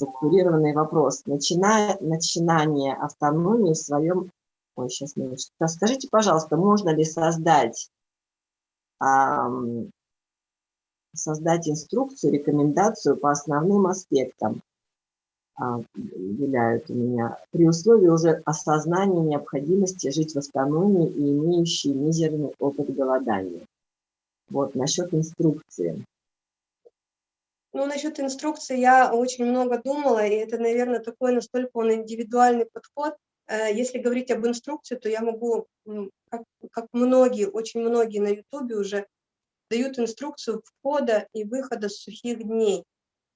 структурированный вопрос. Начиная, начинание автономии в своем... Ой, сейчас, минуточку. Скажите, пожалуйста, можно ли создать, эм, создать инструкцию, рекомендацию по основным аспектам, э, виляют у меня, при условии уже осознания необходимости жить в автономии и имеющей мизерный опыт голодания? Вот, насчет инструкции. Ну, насчет инструкции я очень много думала, и это, наверное, такой настолько он индивидуальный подход. Э, если говорить об инструкции, то я могу, как, как многие, очень многие на Ютубе уже дают инструкцию входа и выхода с сухих дней.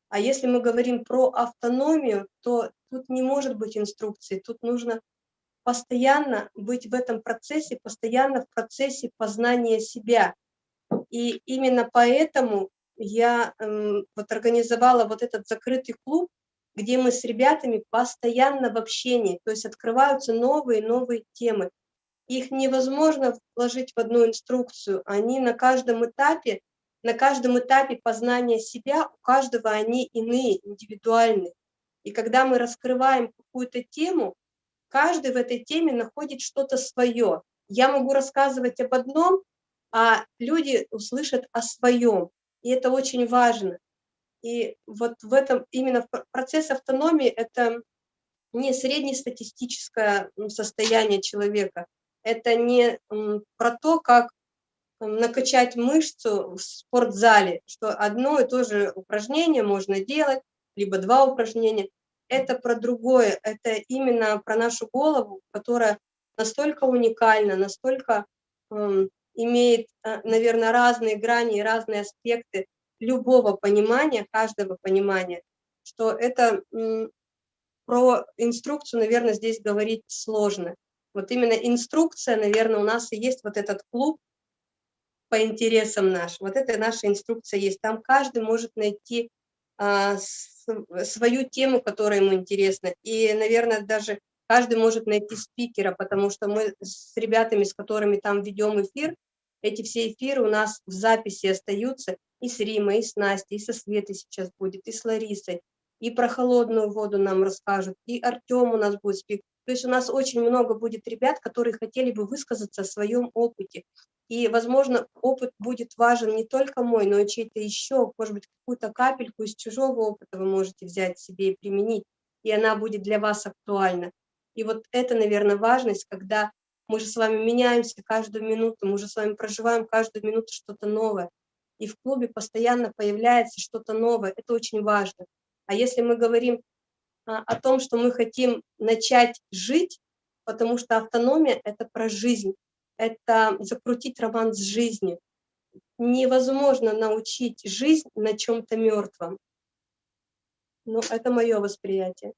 А если мы говорим про автономию, то тут не может быть инструкции, тут нужно постоянно быть в этом процессе, постоянно в процессе познания себя. И именно поэтому я эм, вот организовала вот этот закрытый клуб, где мы с ребятами постоянно в общении, то есть открываются новые новые темы. Их невозможно вложить в одну инструкцию, они на каждом этапе, на каждом этапе познания себя, у каждого они иные, индивидуальные. И когда мы раскрываем какую-то тему, каждый в этой теме находит что-то свое. Я могу рассказывать об одном, а люди услышат о своем и это очень важно. И вот в этом именно процесс автономии – это не среднестатистическое состояние человека, это не про то, как накачать мышцу в спортзале, что одно и то же упражнение можно делать, либо два упражнения. Это про другое, это именно про нашу голову, которая настолько уникальна, настолько имеет, э, наверное, разные грани и разные аспекты любого понимания, каждого понимания, что это про инструкцию, наверное, здесь говорить сложно. Вот именно инструкция, наверное, у нас и есть вот этот клуб по интересам наш. Вот это наша инструкция есть. Там каждый может найти а, свою тему, которая ему интересна. И, наверное, даже каждый может найти спикера, потому что мы с ребятами, с которыми там ведем эфир, эти все эфиры у нас в записи остаются и с Римой, и с Настей, и со Светой сейчас будет, и с Ларисой, и про холодную воду нам расскажут, и Артем у нас будет спик. То есть у нас очень много будет ребят, которые хотели бы высказаться о своем опыте. И, возможно, опыт будет важен не только мой, но и чей-то еще, может быть, какую-то капельку из чужого опыта вы можете взять себе и применить, и она будет для вас актуальна. И вот это, наверное, важность, когда мы же с вами меняемся каждую минуту, мы же с вами проживаем каждую минуту что-то новое. И в клубе постоянно появляется что-то новое, это очень важно. А если мы говорим а, о том, что мы хотим начать жить, потому что автономия – это про жизнь, это закрутить роман с жизнью. Невозможно научить жизнь на чем-то мертвом. Ну, это мое восприятие.